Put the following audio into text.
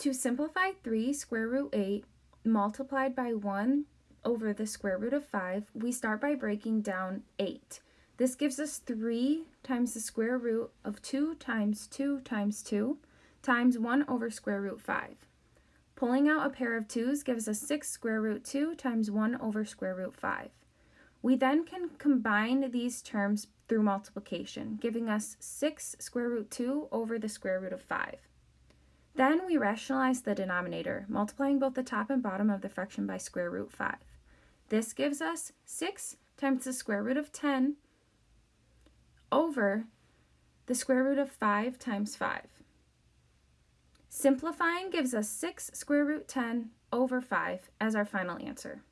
To simplify 3 square root 8 multiplied by 1 over the square root of 5, we start by breaking down 8. This gives us 3 times the square root of 2 times 2 times 2 times 1 over square root 5. Pulling out a pair of 2's gives us 6 square root 2 times 1 over square root 5. We then can combine these terms through multiplication, giving us 6 square root 2 over the square root of 5. Then we rationalize the denominator, multiplying both the top and bottom of the fraction by square root 5. This gives us 6 times the square root of 10 over the square root of 5 times 5. Simplifying gives us 6 square root 10 over 5 as our final answer.